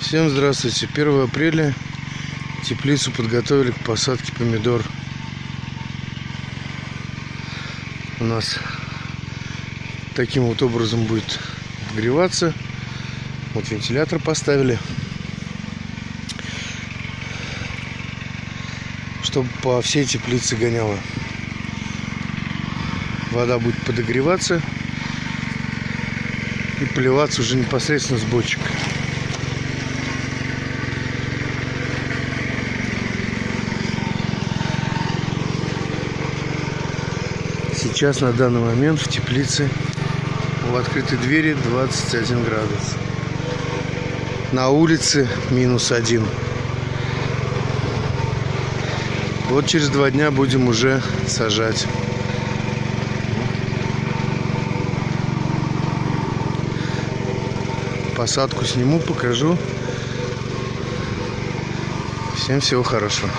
Всем здравствуйте. 1 апреля теплицу подготовили к посадке помидор. У нас таким вот образом будет обогреваться. Вот вентилятор поставили. Чтобы по всей теплице гоняло. Вода будет подогреваться и поливаться уже непосредственно с бочек. Сейчас на данный момент в теплице в открытой двери 21 градус. На улице минус один. Вот через два дня будем уже сажать. Посадку сниму, покажу. Всем всего хорошего.